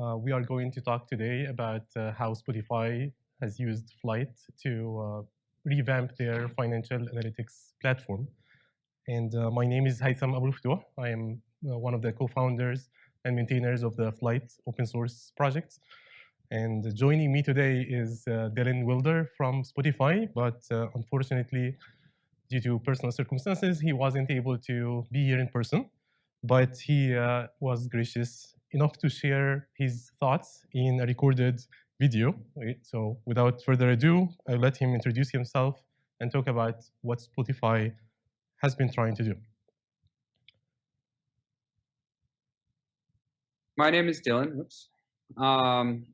Uh, we are going to talk today about uh, how Spotify has used Flyte to uh, revamp their financial analytics platform. And uh, my name is Haitham Abou I am uh, one of the co-founders and maintainers of the Flyte open source project. And joining me today is uh, Dylan Wilder from Spotify, but unfortunately, due to personal circumstances, he wasn't able to be here in person but he was gracious enough to share his thoughts in a recorded video. So without further ado, I'll let him introduce himself and talk about what Spotify has been trying to do. My name is Dylan. Whoops. Um,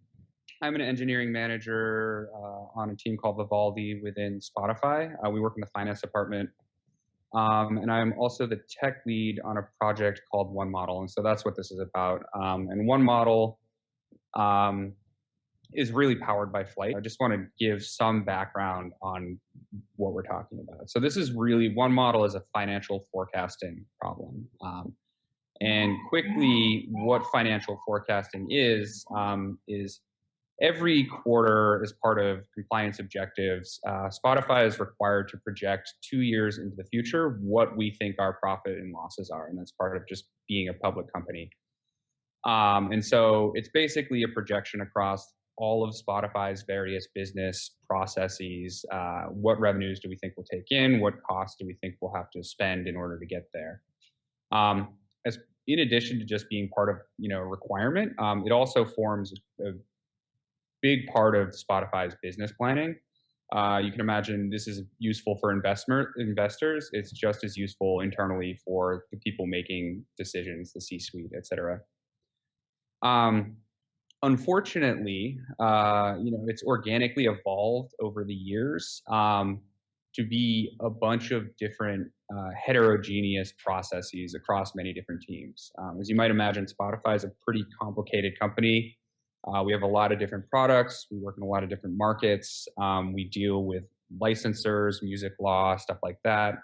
I'm an engineering manager uh, on a team called Vivaldi within Spotify. Uh, we work in the finance department um, and I'm also the tech lead on a project called One Model. And so that's what this is about. Um, and One Model um, is really powered by Flight. I just want to give some background on what we're talking about. So this is really, One Model is a financial forecasting problem. Um, and quickly, what financial forecasting is, um, is every quarter as part of compliance objectives, uh, Spotify is required to project two years into the future what we think our profit and losses are. And that's part of just being a public company. Um, and so it's basically a projection across all of Spotify's various business processes. Uh, what revenues do we think we'll take in? What costs do we think we'll have to spend in order to get there? Um, as in addition to just being part of you know a requirement, um, it also forms a big part of Spotify's business planning. Uh, you can imagine this is useful for investment investors. It's just as useful internally for the people making decisions, the C-suite, et cetera. Um, unfortunately, uh, you know, it's organically evolved over the years um, to be a bunch of different uh, heterogeneous processes across many different teams. Um, as you might imagine, Spotify is a pretty complicated company. Uh, we have a lot of different products. We work in a lot of different markets. Um, we deal with licensors, music law, stuff like that.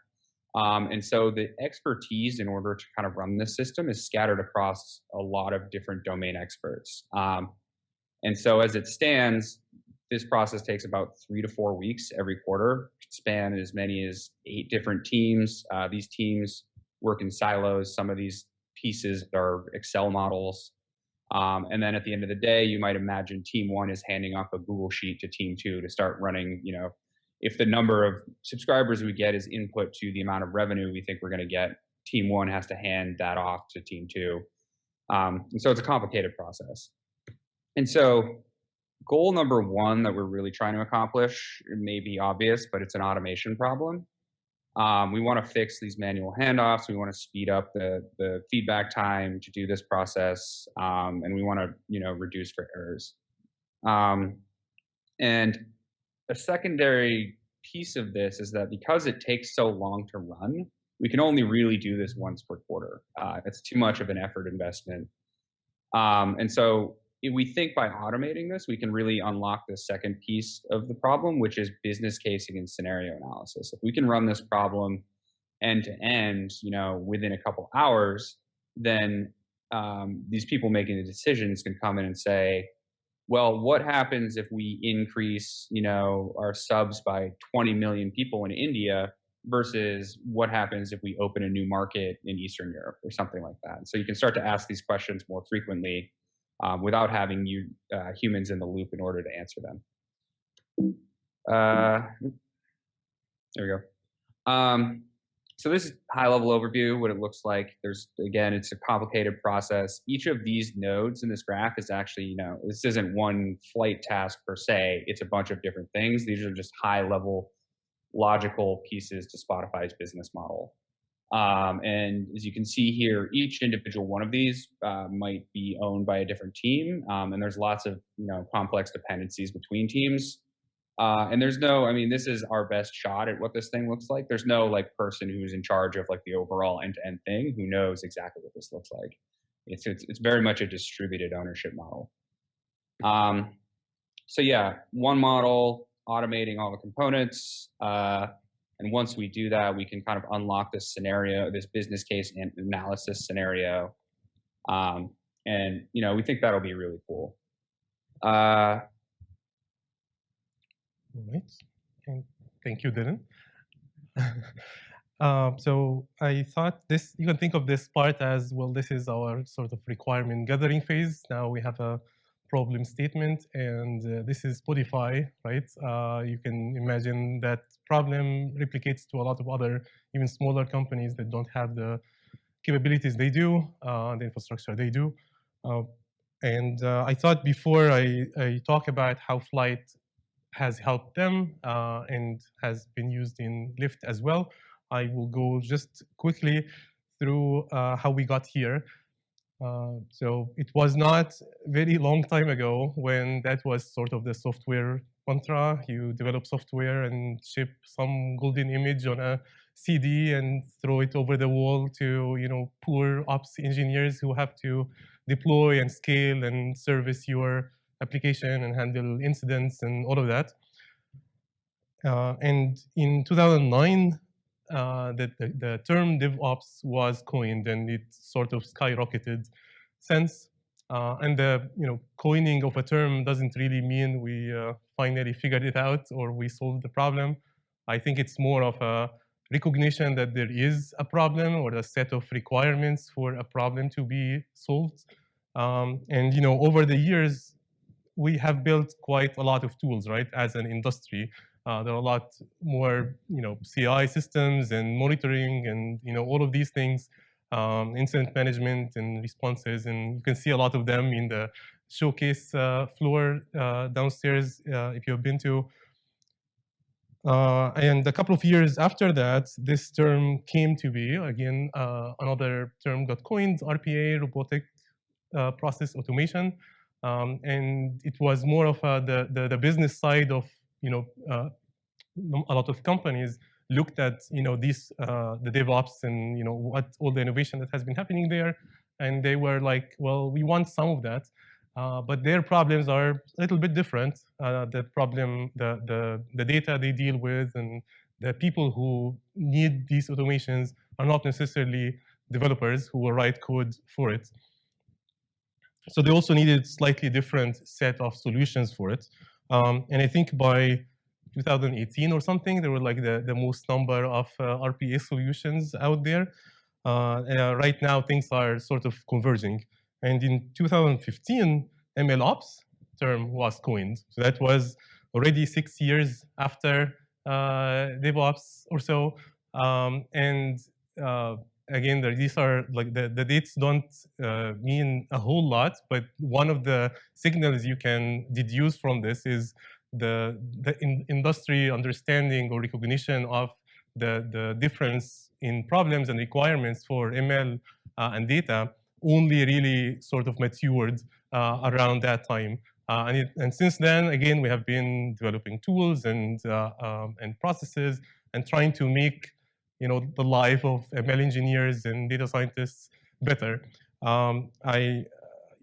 Um, and so the expertise in order to kind of run this system is scattered across a lot of different domain experts. Um, and so as it stands, this process takes about three to four weeks every quarter, span as many as eight different teams. Uh, these teams work in silos. Some of these pieces are Excel models. Um, and then at the end of the day, you might imagine team one is handing off a Google sheet to team two to start running, you know, if the number of subscribers we get is input to the amount of revenue we think we're going to get, team one has to hand that off to team two. Um, and so it's a complicated process. And so goal number one that we're really trying to accomplish may be obvious, but it's an automation problem. Um, we want to fix these manual handoffs. We want to speed up the, the feedback time to do this process, um, and we want to you know reduce for errors. Um, and a secondary piece of this is that because it takes so long to run, we can only really do this once per quarter. Uh, it's too much of an effort investment. Um, and so we think by automating this, we can really unlock the second piece of the problem, which is business casing and scenario analysis. If we can run this problem end to end, you know, within a couple hours, then um, these people making the decisions can come in and say, well, what happens if we increase, you know, our subs by 20 million people in India versus what happens if we open a new market in Eastern Europe or something like that. So you can start to ask these questions more frequently um, without having you uh, humans in the loop in order to answer them. Uh, there we go. Um, so this is high level overview, what it looks like. There's, again, it's a complicated process. Each of these nodes in this graph is actually, you know, this isn't one Flyte task per se. It's a bunch of different things. These are just high level logical pieces to Spotify's business model. Um, and as you can see here, each individual one of these uh, might be owned by a different team. Um, and there's lots of you know complex dependencies between teams. Uh, and there's no, I mean, this is our best shot at what this thing looks like. There's no like person who's in charge of like the overall end-to-end thing who knows exactly what this looks like. It's it's, it's very much a distributed ownership model. Um, so yeah, one model, automating all the components. Uh, and once we do that, we can kind of unlock this scenario, this business case and analysis scenario. Um, and you know we think that'll be really cool. Uh, right. And thank you, Dylan. Um, so I thought this, you can think of this part as, well, this is our sort of requirement gathering phase. Now we have a problem statement, and uh, this is Spotify, right? Uh, you can imagine that problem replicates to a lot of other, even smaller companies that don't have the capabilities they do, uh, the infrastructure they do. Uh, and I thought before I, I, talk about how Flyte has helped them and has been used in Lyft as well, I will go just quickly through uh, how we got here. Uh, so it was not very long time ago when that was sort of the software mantra. You develop software and ship some golden image on a CD and throw it over the wall to you know poor ops engineers who have to deploy and scale and service your application and handle incidents and all of that. Uh, and in 2009, uh, that the, the, term DevOps was coined and it sort of skyrocketed since. Uh, and the you know coining of a term doesn't really mean we uh, finally figured it out or we solved the problem. I think it's more of a recognition that there is a problem or a set of requirements for a problem to be solved. Um, and you know over the years, we have built quite a lot of tools, right, as an industry. Uh, there are a lot more, you know, CI systems and monitoring and, you know, all of these things, um, incident management and responses. And you can see a lot of them in the showcase uh, floor uh, downstairs uh, if you've been to. Uh, and a couple of years after that, this term came to be, again, uh, another term got coined, RPA, robotic process automation. Um, and it was more of the, the, the business side of you know, uh, a lot of companies looked at, you know, these, uh, the DevOps and, you know, what all the innovation that has been happening there. And they were like, well, we want some of that. Uh, but their problems are a little bit different. Uh, the problem, the, the, the data they deal with and the people who need these automations are not necessarily developers who will write code for it. So they also needed slightly different set of solutions for it. Um, and I think by 2018 or something, there were like the, the most number of uh, RPA solutions out there. Uh, uh, right now, things are sort of converging. And in 2015, MLOps term was coined. So that was already six years after uh, DevOps or so. Um, and uh, again, these are like the, the dates don't uh, mean a whole lot, but one of the signals you can deduce from this is the, the in industry understanding or recognition of the, the difference in problems and requirements for ML uh, and data only really sort of matured uh, around that time. Uh, and, it, and, since then, again, we have been developing tools and, uh, um, and processes and trying to make you know, the life of ML engineers and data scientists better. Um, I,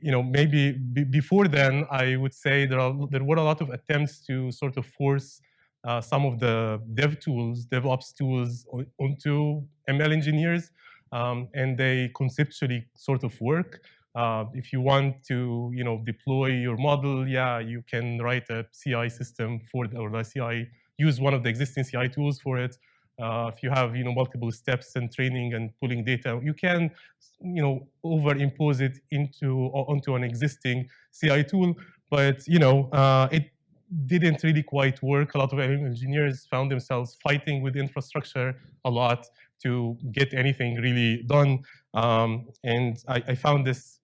you know, maybe before then, I would say there, are, there were a lot of attempts to sort of force uh, some of the dev tools, DevOps tools onto ML engineers, um, and they conceptually sort of work. Uh, if you want to, you know, deploy your model, yeah, you can write a CI system for the, or the CI, use one of the existing CI tools for it. Uh, if you have you know multiple steps and training and pulling data, you can you know overimpose it into onto an existing CI tool. But you know uh, it didn't really quite work. A lot of engineers found themselves fighting with infrastructure a lot to get anything really done. Um, and I, I, found this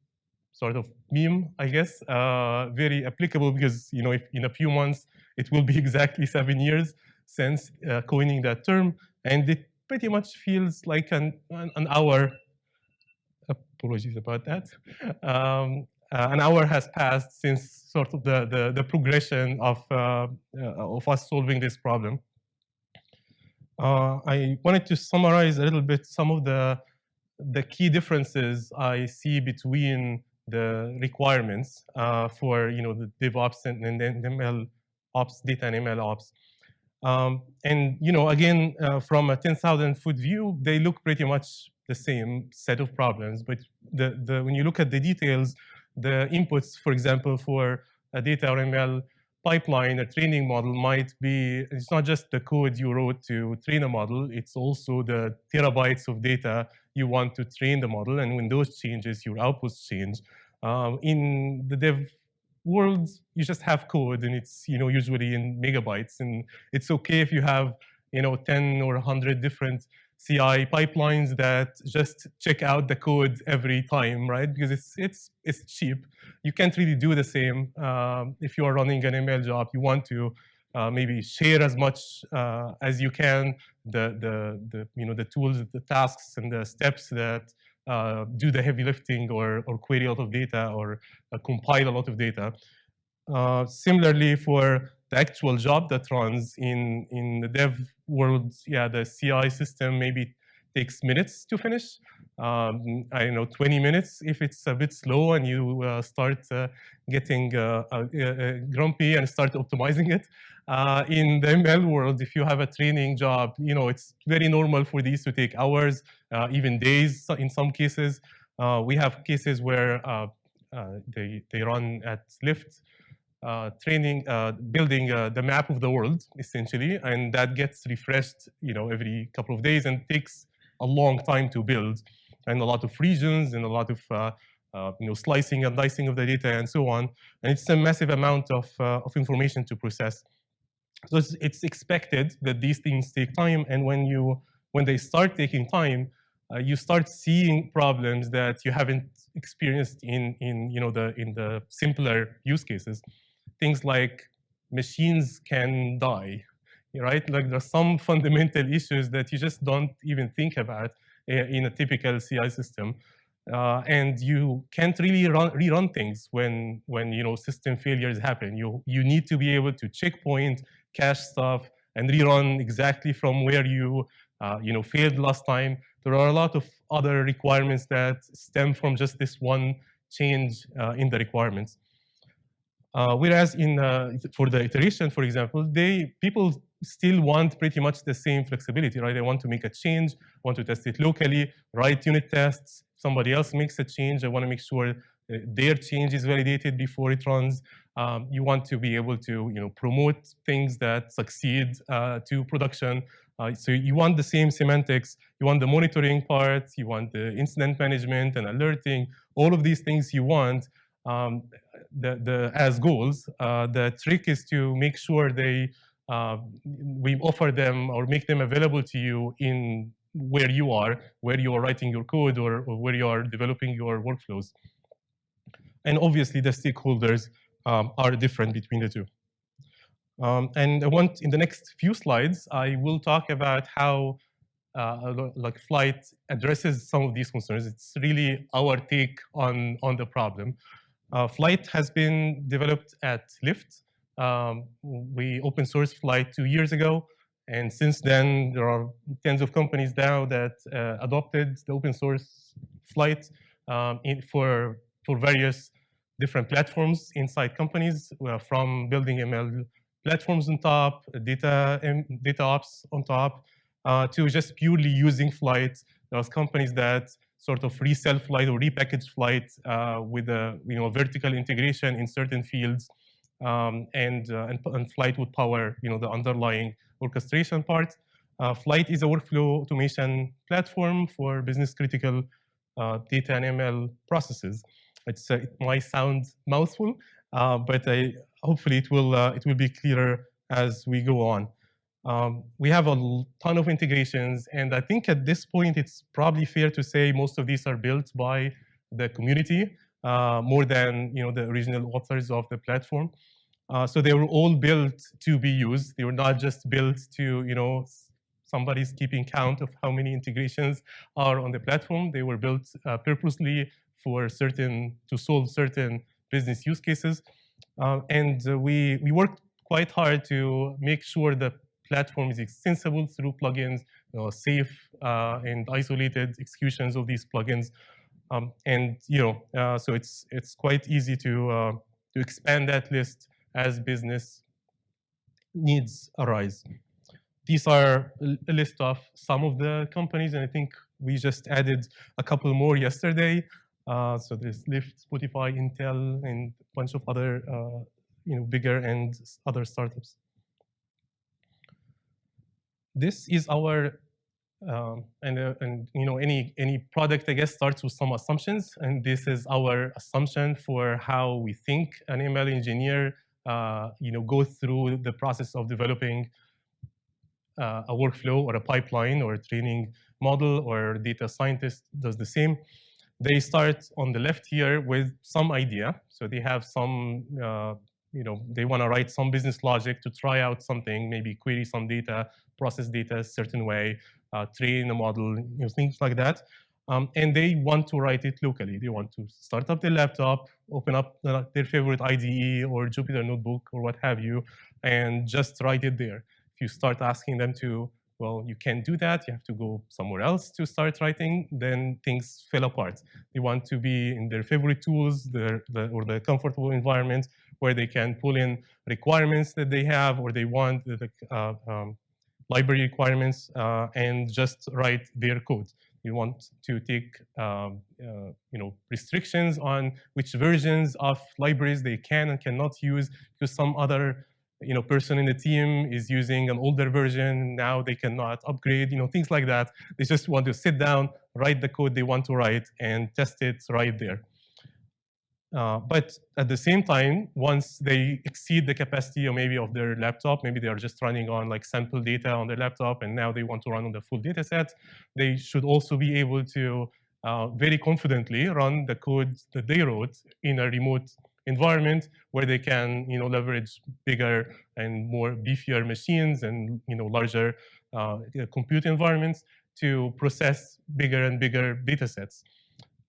sort of meme, I guess, uh, very applicable because you know if in a few months it will be exactly seven years since uh, coining that term, and it pretty much feels like an, an, an hour. Apologies about that. Um, uh, an hour has passed since sort of the, the, the progression of, uh, uh of us solving this problem. Uh, I wanted to summarize a little bit some of the, the key differences I see between the requirements uh, for you know the DevOps and, and, and ML ops, data and ML ops. Um, and you know, again, uh, from a 10,000 foot view, they look pretty much the same set of problems, but the, the, when you look at the details, the inputs, for example, for a data or ML pipeline, a training model might be, it's not just the code you wrote to train a model, it's also the terabytes of data you want to train the model. And when those changes, your outputs change. Um, in the dev world, you just have code and it's you know usually in megabytes. And it's okay if you have you know 10 or 100 different CI pipelines that just check out the code every time, right? Because it's it's it's cheap. You can't really do the same um, if you are running an ML job. You want to uh, maybe share as much uh, as you can the the the you know the tools, the tasks, and the steps that uh, do the heavy lifting or or query a lot of data or uh, compile a lot of data. Uh, similarly, for the actual job that runs in in the dev world, yeah, the CI system maybe takes minutes to finish. Um, I know, 20 minutes if it's a bit slow and you uh, start uh, getting uh, uh, uh grumpy and start optimizing it. Uh, in the ML world, if you have a training job, you know, it's very normal for these to take hours, even days in some cases. we have cases where they, they run at Lyft uh, training, uh, building uh, the map of the world, essentially, and that gets refreshed, you know, every couple of days and takes a long time to build, and a lot of regions and a lot of, uh, uh, you know, slicing and dicing of the data and so on. And it's a massive amount of, of information to process. So it's, it's, expected that these things take time, and when you when they start taking time, you start seeing problems that you haven't experienced in in you know the in the simpler use cases things like machines can die, right? Like there's some fundamental issues that you just don't even think about eh, in a typical CI system. Uh, and you can't really run, rerun things when when you know system failures happen. You you need to be able to checkpoint, cache stuff, and rerun exactly from where you uh, you know failed last time. There are a lot of other requirements that stem from just this one change uh, in the requirements. Uh, whereas in uh, for the iteration, for example, they people still want pretty much the same flexibility, right? They want to make a change, want to test it locally, write unit tests. Somebody else makes a change. I want to make sure uh, their change is validated before it runs. Um, you want to be able to, you know, promote things that succeed uh, to production. Uh, so you want the same semantics. You want the monitoring part. You want the incident management and alerting. All of these things you want um, the, the, as goals. Uh, the trick is to make sure they uh, we offer them or make them available to you in where you are, where you are writing your code or, or where you are developing your workflows. And obviously the stakeholders um, are different between the two. Um, and I want, in the next few slides, I will talk about how uh, like Flyte addresses some of these concerns. It's really our take on, on the problem. Uh, Flyte has been developed at Lyft. Um, we open source Flyte two years ago. And since then, there are tens of companies now that uh, adopted the open source Flyte um, in, for, for various different platforms inside companies, uh, from building ML platforms on top, data, data ops on top, uh, to just purely using Flyte. There's companies that sort of resell Flyte or repackage Flyte uh, with a you know vertical integration in certain fields, um, and, uh, and, and Flyte would power you know the underlying orchestration part. Uh, Flyte is a workflow automation platform for business critical uh, data and ML processes. It's it might sound mouthful, but I, hopefully it will it will be clearer as we go on. Um, we have a ton of integrations, and I think at this point it's probably fair to say most of these are built by the community more than you know the original authors of the platform. Uh, so they were all built to be used. They were not just built to you know somebody's keeping count of how many integrations are on the platform. They were built uh, purposely for certain to solve certain business use cases, uh, and we we worked quite hard to make sure that platform is extensible through plugins, you know, safe uh, and isolated executions of these plugins. Um, and you know, uh, so it's it's quite easy to uh, to expand that list as business needs arise. These are a list of some of the companies, and I think We just added a couple more yesterday. Uh, so there's Lyft, Spotify, Intel, and a bunch of other, uh, you know, bigger and other startups. This is our um, and, uh, and you know any any product I guess starts with some assumptions, and this is our assumption for how we think an ML engineer uh, you know goes through the process of developing uh, a workflow or a pipeline or a training model or data scientist does the same. They start on the left here with some idea, so they have some uh, you know, they want to write some business logic to try out something, maybe query some data, process data a certain way, uh, train a model, you know, things like that. Um, and they want to write it locally. They want to start up their laptop, open up their favorite IDE or Jupyter Notebook or what have you, and just write it there. If you start asking them to, well, you can't do that. You have to go somewhere else to start writing. Then things fell apart. They want to be in their favorite tools their, the, or the comfortable environment where they can pull in requirements that they have or they want the uh, um, library requirements uh, and just write their code. We want to take um, uh, you know restrictions on which versions of libraries they can and cannot use because some other you know person in the team is using an older version now they cannot upgrade you know things like that they just want to sit down write the code they want to write and test it right there uh, but at the same time, once they exceed the capacity or maybe of their laptop, maybe they are just running on like sample data on their laptop and now they want to run on the full data set, they should also be able to uh, very confidently run the code that they wrote in a remote environment where they can you know, leverage bigger and more beefier machines and you know, larger uh, compute environments to process bigger and bigger data sets.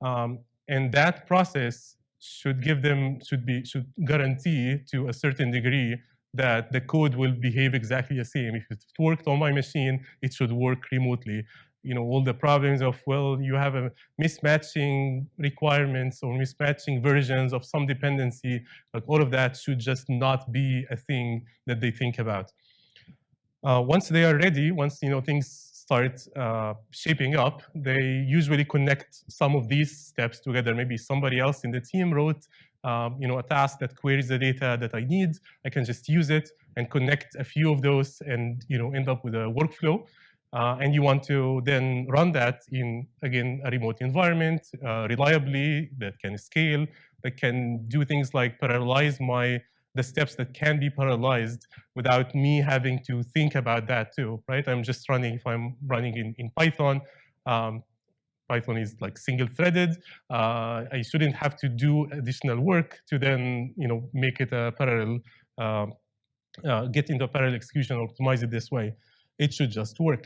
Um, and that process should give them, should be, should guarantee to a certain degree that the code will behave exactly the same. If it worked on my machine, it should work remotely. You know, all the problems of, well, you have a mismatching requirements or mismatching versions of some dependency, like all of that should just not be a thing that they think about. Uh, once they are ready, once you know things start uh, shaping up, they usually connect some of these steps together. Maybe somebody else in the team wrote um, you know, a task that queries the data that I need. I can just use it and connect a few of those and you know, end up with a workflow. Uh, and you want to then run that in, again, a remote environment, uh, reliably, that can scale, that can do things like parallelize my the steps that can be parallelized without me having to think about that too, right? I'm just running, if I'm running in, in Python, um, Python is like single threaded. Uh, I shouldn't have to do additional work to then, you know, make it a parallel, uh, uh, get into parallel execution, optimize it this way. It should just work.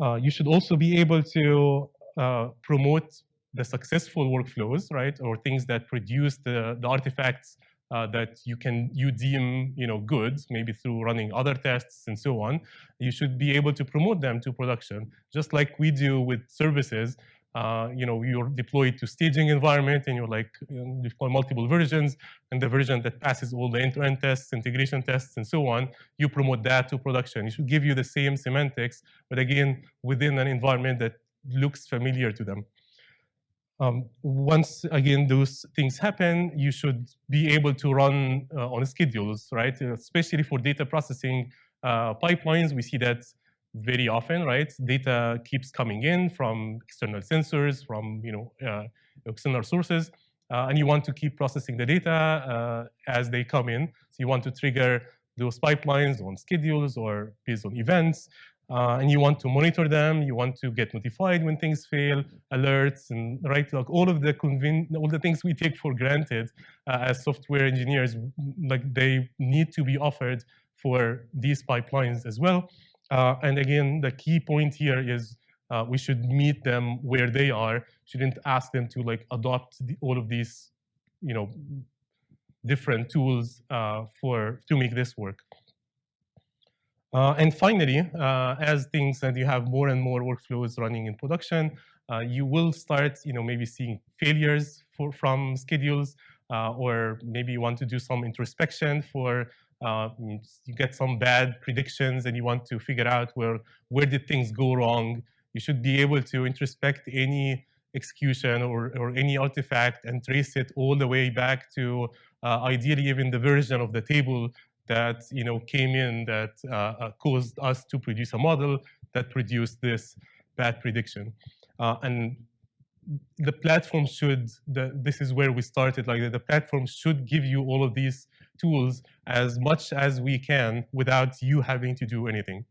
Uh, you should also be able to uh, promote the successful workflows, right? Or things that produce the, the artifacts uh, that you can you deem you know good, maybe through running other tests and so on, you should be able to promote them to production, just like we do with services. Uh, you know, you're deployed to staging environment and you're like, you deploy multiple versions and the version that passes all the end-to-end -end tests, integration tests, and so on, you promote that to production. It should give you the same semantics, but again, within an environment that looks familiar to them. Um, once again those things happen, you should be able to run uh, on schedules, right? Uh, especially for data processing uh, pipelines, we see that very often, right? Data keeps coming in from external sensors, from you know uh, external sources, uh, and you want to keep processing the data uh, as they come in. So you want to trigger those pipelines on schedules or based on events uh, and you want to monitor them, you want to get notified when things fail, alerts, and right, like all of the all the things we take for granted uh, as software engineers, like they need to be offered for these pipelines as well. Uh, and again, the key point here is uh, we should meet them where they are. Shouldn't ask them to like adopt the, all of these, you know, different tools uh, for to make this work. Uh, and finally, uh, as things that you have more and more workflows running in production, uh, you will start, you know, maybe seeing failures for, from schedules, or maybe you want to do some introspection for uh, you get some bad predictions and you want to figure out where where did things go wrong. You should be able to introspect any execution or, or any artifact and trace it all the way back to uh, ideally even the version of the table that you know came in that uh, uh, caused us to produce a model that produced this bad prediction. Uh, and the platform should, the, this is where we started, like the platform should give you all of these tools as much as we can without you having to do anything.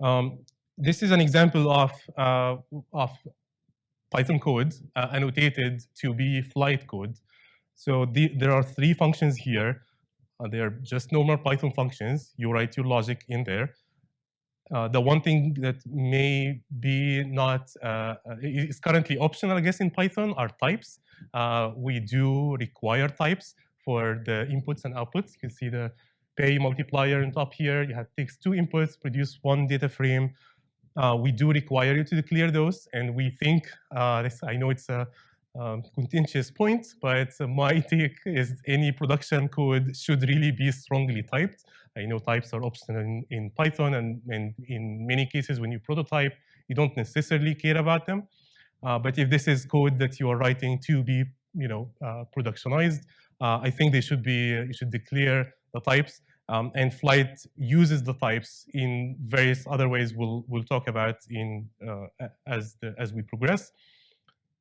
Um, this is an example of, uh, of Python code uh, annotated to be Flyte code. So the, there are three functions here. Uh, they are just normal Python functions. You write your logic in there. Uh, the one thing that may be not, uh, uh, is currently optional, I guess, in Python are types. Uh, we do require types for the inputs and outputs. You can see the pay multiplier on top here. You have takes two inputs, produce one data frame. Uh, we do require you to declare those, and we think, this, I know it's a um, contentious point, but my take is any production code should really be strongly typed. I know types are optional in, in Python, and, and, in many cases when you prototype, you don't necessarily care about them. Uh, but if this is code that you are writing to be, you know, uh, productionized, uh, I think they should be, you should declare the types. Um, and Flyte uses the types in various other ways we'll, we'll talk about in, uh, as, the, as we progress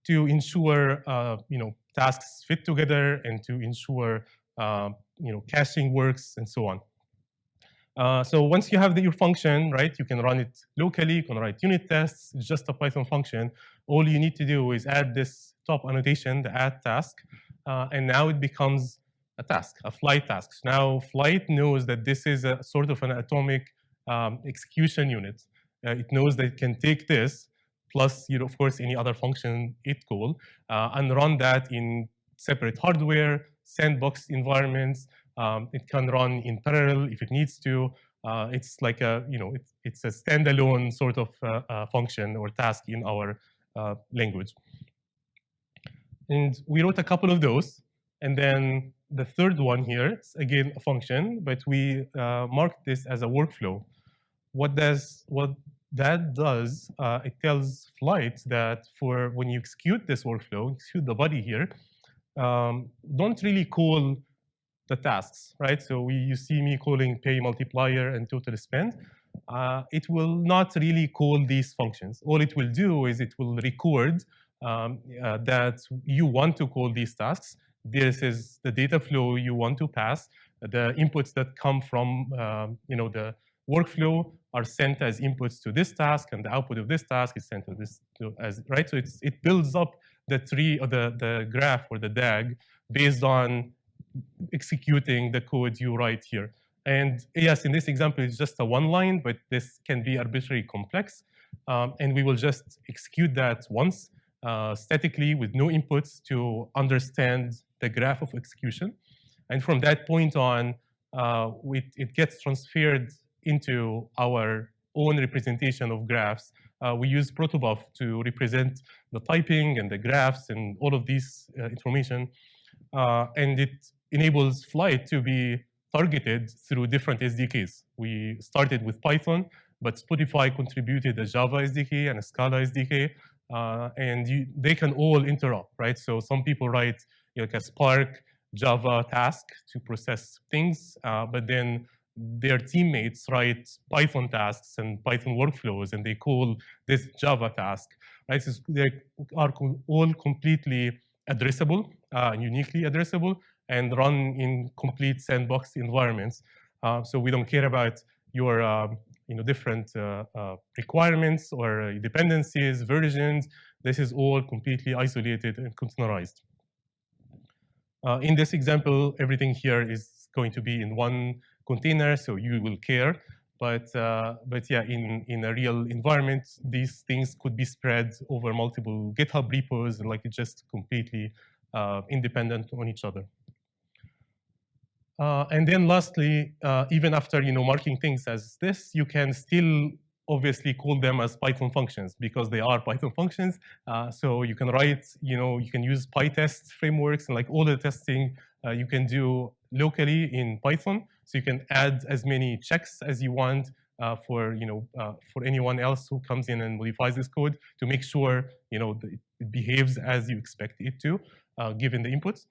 to ensure, uh, you know, tasks fit together and to ensure, uh, you know, caching works and so on. Uh, so once you have the, your function, right, you can run it locally, you can write unit tests, it's just a Python function. All you need to do is add this top annotation, the add task, uh, and now it becomes a task, a Flyte task. Now Flyte knows that this is a sort of an atomic um, execution unit. Uh, it knows that it can take this, plus, you know, of course, any other function it call, uh, and run that in separate hardware, sandbox environments, um, it can run in parallel if it needs to. Uh, it's like a, you know, it's, it's a standalone sort of uh, uh, function or task in our uh, language. And we wrote a couple of those. And then the third one here is again a function, but we uh, marked this as a workflow. What does what that does, uh, it tells Flyte that for when you execute this workflow, execute the body here, um, don't really call the tasks, right? So we, you see me calling pay multiplier and total spend. Uh, it will not really call these functions. All it will do is it will record um, uh, that you want to call these tasks. This is the data flow you want to pass. The inputs that come from um, you know, the workflow are sent as inputs to this task, and the output of this task is sent to this to, as right. So it's, it builds up the tree or the the graph or the DAG based on executing the code you write here. And yes, in this example, it's just a one line, but this can be arbitrarily complex. Um, and we will just execute that once uh, statically with no inputs to understand the graph of execution. And from that point on, uh, it gets transferred into our own representation of graphs. Uh, we use protobuf to represent the typing and the graphs and all of this uh, information. Uh, and it enables Flyte to be targeted through different SDKs. We started with Python, but Spotify contributed a Java SDK and a Scala SDK, uh, and you, they can all interop, right? So some people write you know, like a Spark Java task to process things, uh, but then their teammates write Python tasks and Python workflows, and they call this Java task, right? So they are all completely addressable, uh, uniquely addressable, and run in complete sandbox environments. Uh, so we don't care about your uh, you know, different uh, uh requirements or dependencies, versions. This is all completely isolated and containerized. Uh, in this example, everything here is going to be in one container, so you will care. But, but yeah, in, in a real environment, these things could be spread over multiple GitHub repos, and like just completely independent on each other. Uh, and then lastly, uh, even after you know marking things as this, you can still obviously call them as Python functions because they are Python functions. Uh, so you can write, you know, you can use PyTest frameworks and like all the testing uh, you can do locally in Python. So you can add as many checks as you want uh, for you know uh, for anyone else who comes in and modifies this code to make sure you know it behaves as you expect it to, uh, given the inputs.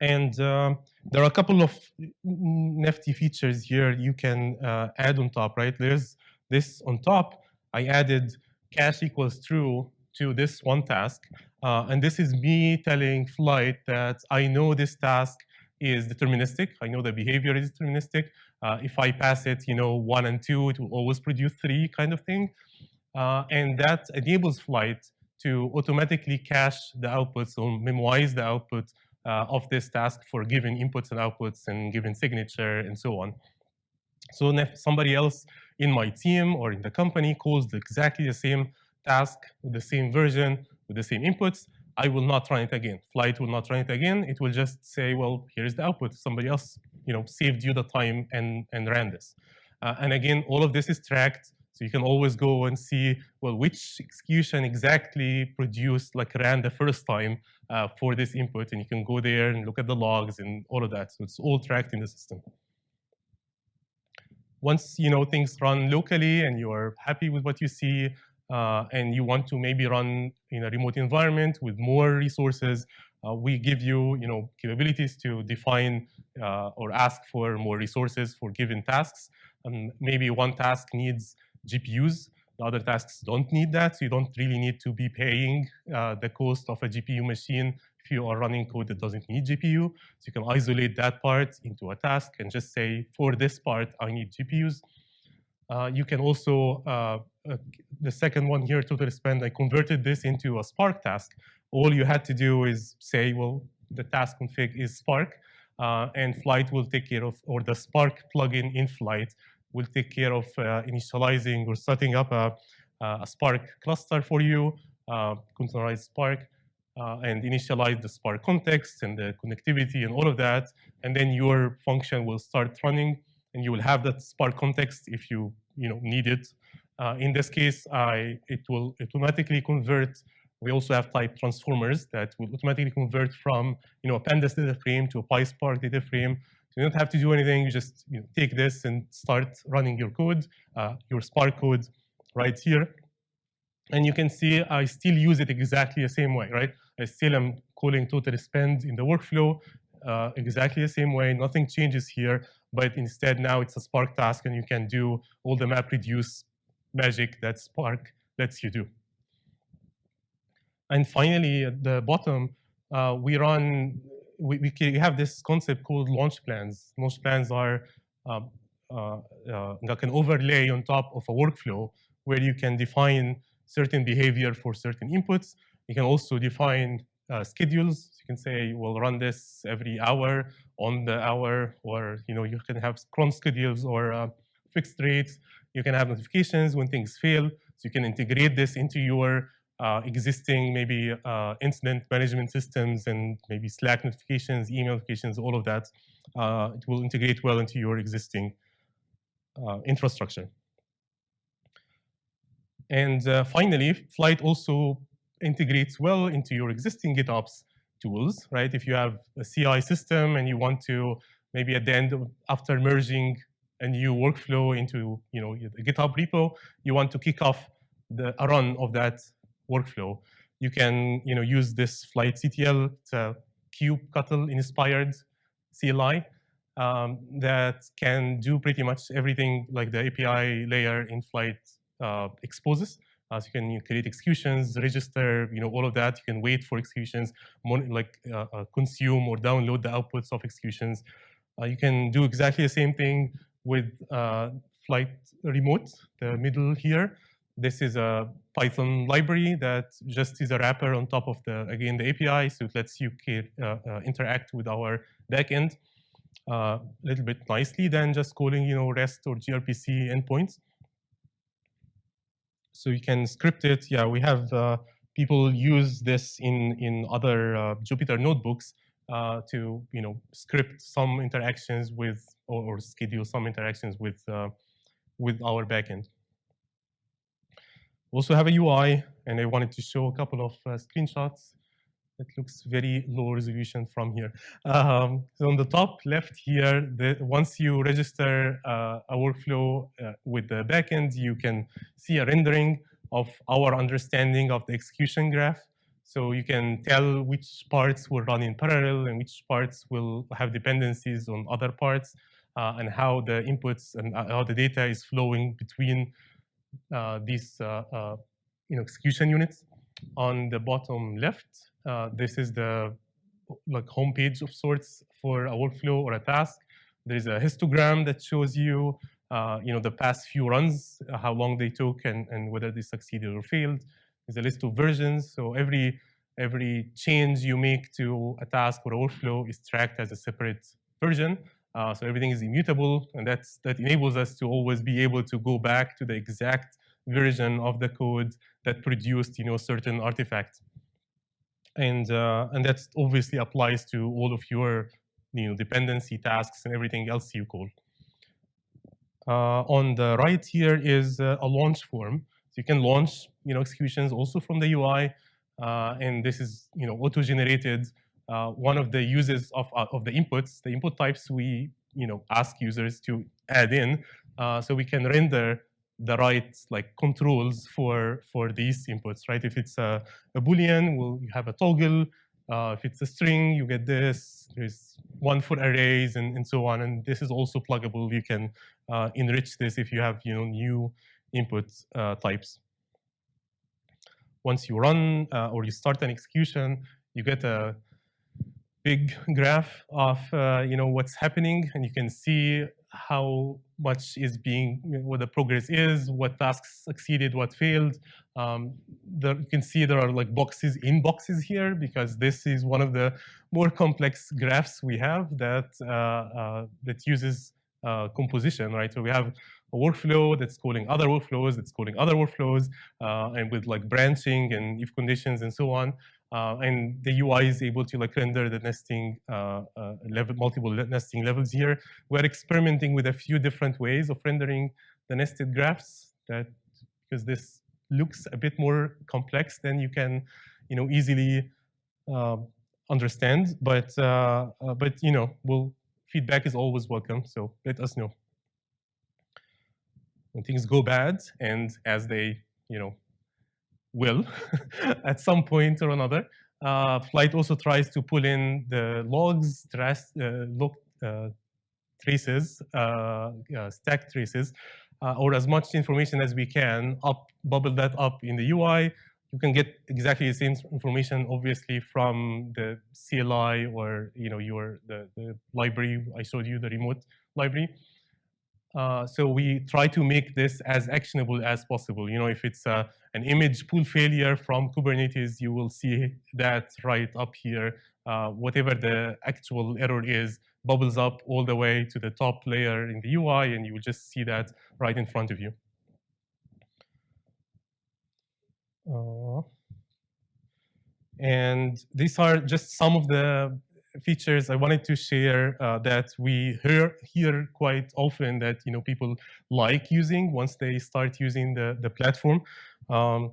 And uh, there are a couple of nifty features here you can uh, add on top, right? There's this on top. I added cache equals true to this one task. Uh, and this is me telling Flyte that I know this task is deterministic. I know the behavior is deterministic. Uh, if I pass it, you know, one and two, it will always produce three kind of thing. Uh, and that enables Flyte to automatically cache the outputs or memorize the output uh, of this task for given inputs and outputs and given signature and so on. So if somebody else in my team or in the company calls exactly the same task with the same version, with the same inputs, I will not run it again. Flyte will not run it again. It will just say, well, here's the output. Somebody else you know, saved you the time and, and ran this. Uh, and again, all of this is tracked. So you can always go and see, well, which execution exactly produced, like ran the first time uh, for this input. And you can go there and look at the logs and all of that. So it's all tracked in the system. Once you know things run locally and you're happy with what you see, uh, and you want to maybe run in a remote environment with more resources, uh, we give you, you know, capabilities to define uh, or ask for more resources for given tasks. And maybe one task needs GPUs, the other tasks don't need that, so you don't really need to be paying uh, the cost of a GPU machine if you are running code that doesn't need GPU. So you can isolate that part into a task and just say, for this part, I need GPUs. Uh, you can also, uh, uh, the second one here, total spend, I converted this into a Spark task. All you had to do is say, well, the task config is Spark, uh, and Flyte will take care of, or the Spark plugin in Flyte will take care of uh, initializing or setting up a, a Spark cluster for you, uh, containerized Spark, and initialize the Spark context and the connectivity and all of that, and then your function will start running and you will have that Spark context if you you know need it. Uh, in this case, I it will automatically convert. We also have type transformers that will automatically convert from you know a pandas data frame to a PySpark data frame. So you don't have to do anything. You just you know, take this and start running your code, uh, your Spark code, right here. And you can see I still use it exactly the same way, right? I still am calling total spend in the workflow uh, exactly the same way. Nothing changes here but instead now it's a Spark task and you can do all the MapReduce magic that Spark lets you do. And finally, at the bottom, uh, we run, we, we have this concept called launch plans. Launch plans are um, uh, uh, like an overlay on top of a workflow where you can define certain behavior for certain inputs. You can also define uh, schedules. You can say, we'll run this every hour on the hour, or you know, you can have cron schedules or uh, fixed rates. You can have notifications when things fail. So you can integrate this into your uh, existing maybe uh, incident management systems and maybe Slack notifications, email notifications, all of that. Uh, it will integrate well into your existing uh, infrastructure. And uh, finally, Flyte also integrates well into your existing GitOps tools, right? If you have a CI system and you want to maybe at the end, of, after merging a new workflow into you know the GitHub repo, you want to kick off the a run of that workflow. You can you know use this flytectl, it's a kubectl inspired CLI um, that can do pretty much everything like the API layer in Flyte uh, exposes. Uh, so you can you create executions, register, you know, all of that. You can wait for executions, like uh, uh, consume or download the outputs of executions. Uh, you can do exactly the same thing with uh, Flyte Remote, the middle here. This is a Python library that just is a wrapper on top of the, again, the API, so it lets you interact with our backend a little bit nicely than just calling, you know, REST or gRPC endpoints so you can script it. Yeah, we have uh, people use this in in other uh, Jupyter notebooks uh, to you know script some interactions with or, or schedule some interactions with with our backend. We also have a UI, and I wanted to show a couple of screenshots. It looks very low resolution from here. Um, so on the top left here, the, once you register uh, a workflow uh, with the backend, you can see a rendering of our understanding of the execution graph. So you can tell which parts will run in parallel and which parts will have dependencies on other parts uh, and how the inputs and uh, how the data is flowing between uh, these uh, you know, execution units. On the bottom left, this is the like homepage of sorts for a workflow or a task. There's a histogram that shows you, uh, you know, the past few runs, uh, how long they took, and, and whether they succeeded or failed. There's a list of versions. So every every change you make to a task or a workflow is tracked as a separate version. Uh, so everything is immutable, and that's that enables us to always be able to go back to the exact version of the code that produced, you know, certain artifacts and uh, and that obviously applies to all of your you know dependency tasks and everything else you call. Uh, on the right here is uh, a launch form. So you can launch you know executions also from the UI, uh, and this is you know auto-generated. Uh, one of the uses of uh, of the inputs, the input types we you know ask users to add in, so we can render the right like controls for for these inputs, right? If it's a, a boolean, well, you have a toggle. Uh, if it's a string, you get this. There's one for arrays and, and so on. And this is also pluggable. You can uh, enrich this if you have you know new input uh, types. Once you run uh, or you start an execution, you get a big graph of uh, you know what's happening, and you can see how much is being, what the progress is, what tasks succeeded, what failed. Um, there, you can see there are like boxes in boxes here because this is one of the more complex graphs we have that uh, uh, that uses uh, composition, right? So we have a workflow that's calling other workflows, that's calling other workflows, uh, and with like branching and if conditions and so on. Uh, and the UI is able to like render the nesting uh, uh, level, multiple nesting levels here. We're experimenting with a few different ways of rendering the nested graphs that because this looks a bit more complex than you can, you know, easily uh, understand. But uh, uh, but you know, we'll feedback is always welcome. So let us know when things go bad and as they you know will at some point or another. Uh, Flyte also tries to pull in the logs, trace, uh, log uh, traces, uh, stack traces, uh, or as much information as we can, up, bubble that up in the UI. You can get exactly the same information, obviously, from the CLI or you know your the, the library I showed you, the remote library. Uh, so we try to make this as actionable as possible. You know, if it's uh, an image pull failure from Kubernetes, you will see that right up here. Uh, whatever the actual error is, bubbles up all the way to the top layer in the UI, and you will just see that right in front of you. Uh, and these are just some of the features I wanted to share uh, that we hear, hear quite often that you know people like using once they start using the, the platform. Um,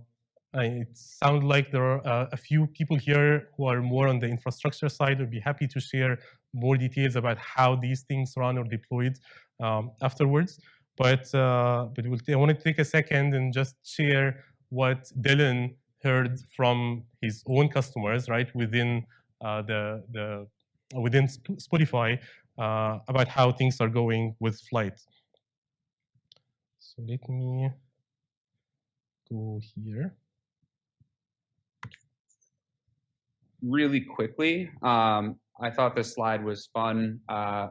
it sounds like there are uh, a few people here who are more on the infrastructure side. Would be happy to share more details about how these things run or deployed um, afterwards. But uh, but we'll I want to take a second and just share what Dylan heard from his own customers, right, within the, the, within Spotify uh, about how things are going with Flyte. So let me go here. Really quickly, um, I thought this slide was fun. Uh,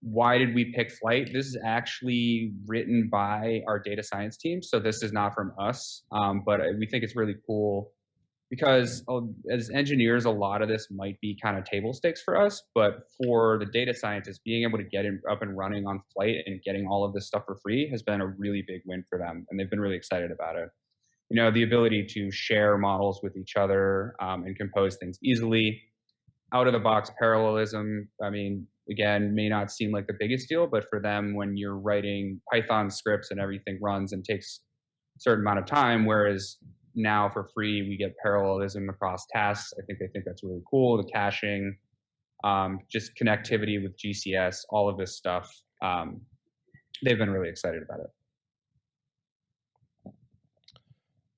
why did we pick Flyte? This is actually written by our data science team, so this is not from us, um, but we think it's really cool because oh, as engineers, a lot of this might be kind of table stakes for us, but for the data scientists, being able to get in, up and running on Flyte and getting all of this stuff for free has been a really big win for them, and they've been really excited about it. You know, the ability to share models with each other um, and compose things easily, out of the box parallelism. I mean, again, may not seem like the biggest deal, but for them, when you're writing Python scripts and everything runs and takes a certain amount of time, whereas now for free, we get parallelism across tasks. I think they think that's really cool. The caching, um, just connectivity with GCS, all of this stuff. Um, they've been really excited about it.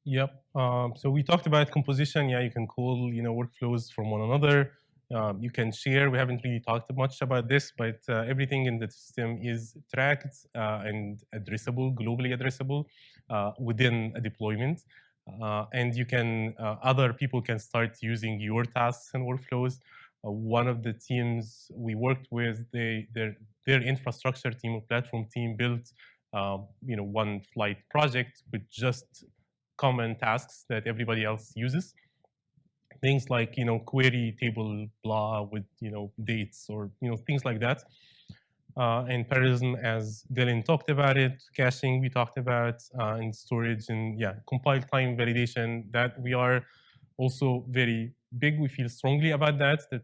Yep. Um, so we talked about composition. Yeah, you can call you know workflows from one another. Um, you can share. We haven't really talked much about this, but uh, everything in the system is tracked uh, and addressable, globally addressable uh, within a deployment. Uh, and you can, uh, other people can start using your tasks and workflows. Uh, one of the teams we worked with, they, their, their infrastructure team or platform team built, um, you know, one Flyte project with just common tasks that everybody else uses things like you know query table blah with you know dates or you know things like that. Uh, and parallelism, as Dylan talked about it, caching we talked about, uh, and storage and yeah, compile time validation. That we are also very big. We feel strongly about that. That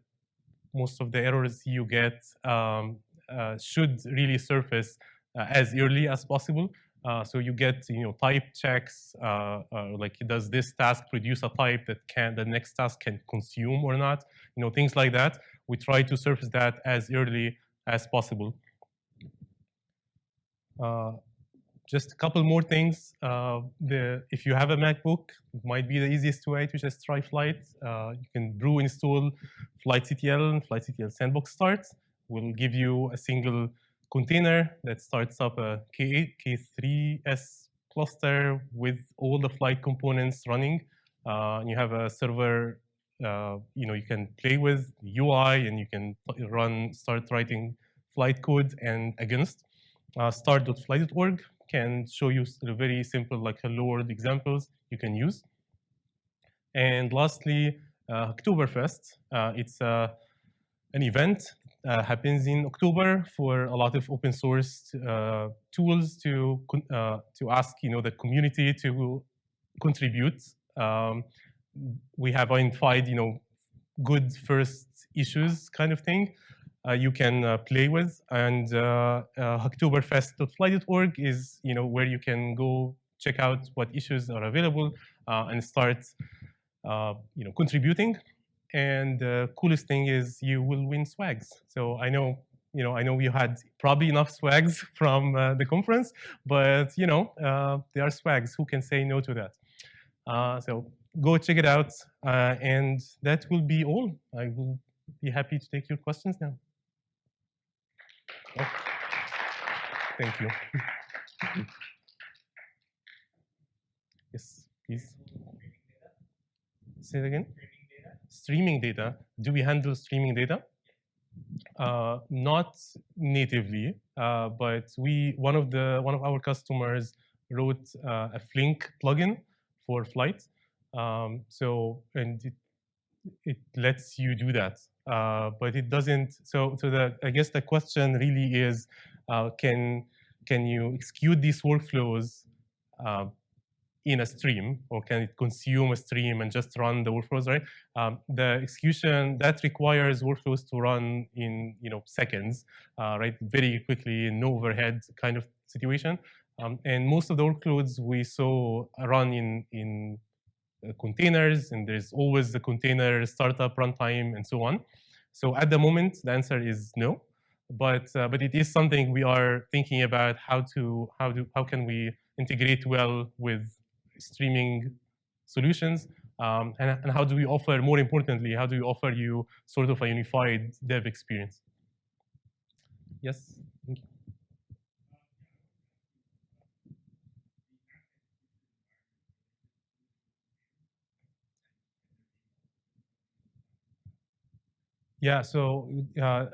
most of the errors you get um, uh, should really surface uh, as early as possible. Uh, so you get you know type checks uh, like does this task produce a type that can the next task can consume or not you know things like that we try to surface that as early as possible. Uh, just a couple more things. Uh, the if you have a macbook it might be the easiest way to just try Flyte. You can brew install flytectl and flytectl sandbox start will give you a single container that starts up a K8, K3S cluster with all the Flyte components running. Uh, and you have a server, uh, you know, you can play with UI and you can run, start writing Flyte code and against. Uh, start.flyte.org can show you very simple like hello world examples you can use. And lastly, uh, Hacktoberfest. Uh, it's uh, an event uh, happens in October for a lot of open source uh, tools to uh, to ask you know the community to contribute. Um, we have identified you know good first issues kind of thing uh, you can uh, play with, and uh, Hacktoberfest.flyte.org is you know where you can go check out what issues are available and start you know contributing. And the coolest thing is you will win swags. So I know, you know, I know you had probably enough swags from uh, the conference, but you know, uh, there are swags. Who can say no to that? Uh, so go check it out, uh, and that will be all. I will be happy to take your questions now. Oh. Thank you. yes, please. Say it again streaming data, do we handle streaming data? Uh, not natively, uh, but we one of the one of our customers wrote uh, a Flink plugin for Flyte. Um, so and it, it lets you do that, uh, but it doesn't. So so the I guess the question really is, uh, can can you execute these workflows uh, in a stream, or can it consume a stream and just run the workflows, right? Um, the execution, that requires workflows to run in you know seconds, uh, right? Very quickly, no overhead kind of situation. Um, and most of the workloads we saw run in, in containers, and there's always the container startup runtime and so on. So at the moment, the answer is no. But, uh, but it is something we are thinking about how to, how, do, how can we integrate well with streaming solutions? Um, and, and, how do we offer, more importantly, how do we offer you sort of a unified dev experience? Yes? Yeah, so uh,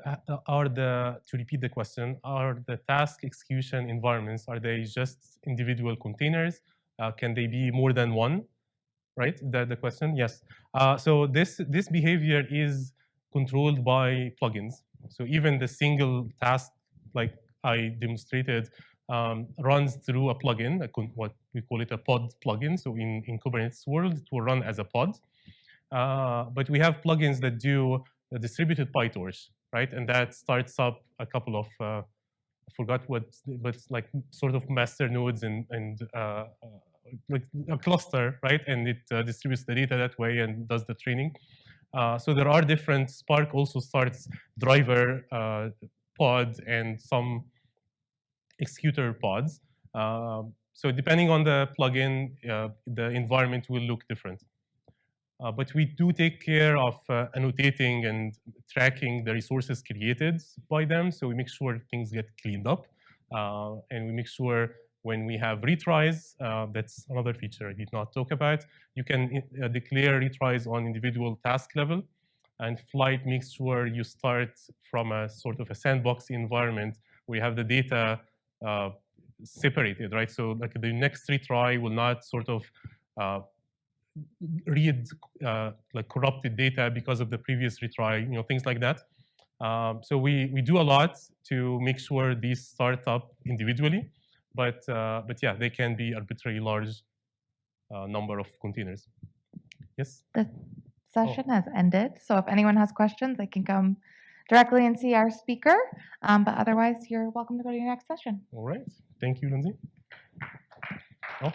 are the, to repeat the question, are the task execution environments, are they just individual containers uh, can they be more than one? Right? That the question? Yes. Uh, so this this behavior is controlled by plugins. So even the single task, like I demonstrated, um, runs through a plugin, a what we call it a pod plugin. So in, in Kubernetes world, it will run as a pod. Uh, but we have plugins that do distributed PyTorch, right? And that starts up a couple of uh, I forgot what, but like sort of master nodes and, and uh, uh like a cluster, right? And it uh, distributes the data that way and does the training. Uh, so there are different. Spark also starts driver uh, pods and some executor pods. Um, so depending on the plugin, the environment will look different. Uh, but we do take care of uh, annotating and tracking the resources created by them. So we make sure things get cleaned up. Uh, and we make sure when we have retries, uh, that's another feature I did not talk about. You can uh, declare retries on individual task level. And Flyte makes sure you start from a sort of a sandbox environment where you have the data uh, separated, right? So like the next retry will not sort of read uh, like corrupted data because of the previous retry, you know, things like that. Um, so we, we do a lot to make sure these start up individually, but, uh, but yeah, they can be arbitrarily large uh, number of containers. Yes? The session has ended, so if anyone has questions, they can come directly and see our speaker. Um, but otherwise, you're welcome to go to your next session. All right. Thank you, Lindsay. Oh.